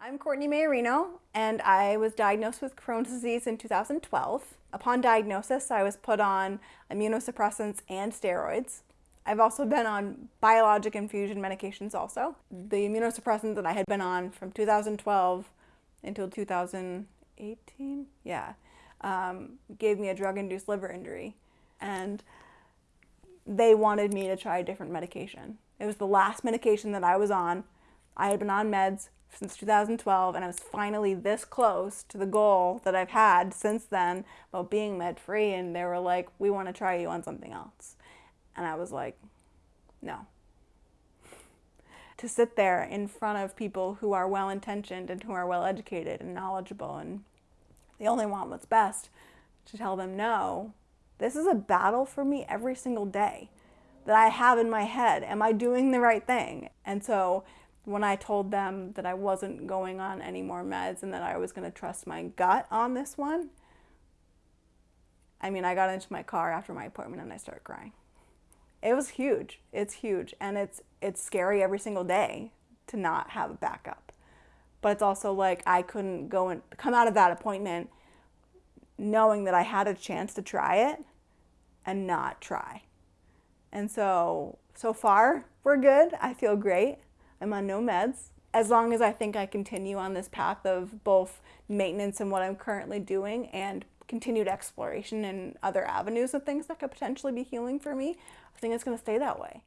I'm Courtney Maiorino, and I was diagnosed with Crohn's disease in 2012. Upon diagnosis, I was put on immunosuppressants and steroids. I've also been on biologic infusion medications also. The immunosuppressant that I had been on from 2012 until 2018, yeah, um, gave me a drug-induced liver injury. And they wanted me to try a different medication. It was the last medication that I was on. I had been on meds since 2012 and I was finally this close to the goal that I've had since then about being med free and they were like we want to try you on something else. And I was like no. To sit there in front of people who are well intentioned and who are well educated and knowledgeable and they only want what's best to tell them no this is a battle for me every single day that I have in my head. Am I doing the right thing? And so when I told them that I wasn't going on any more meds and that I was going to trust my gut on this one, I mean, I got into my car after my appointment and I started crying. It was huge. It's huge. And it's, it's scary every single day to not have a backup. But it's also like I couldn't go and come out of that appointment knowing that I had a chance to try it and not try. And so, so far, we're good. I feel great. I'm on no meds. As long as I think I continue on this path of both maintenance and what I'm currently doing and continued exploration and other avenues of things that could potentially be healing for me, I think it's going to stay that way.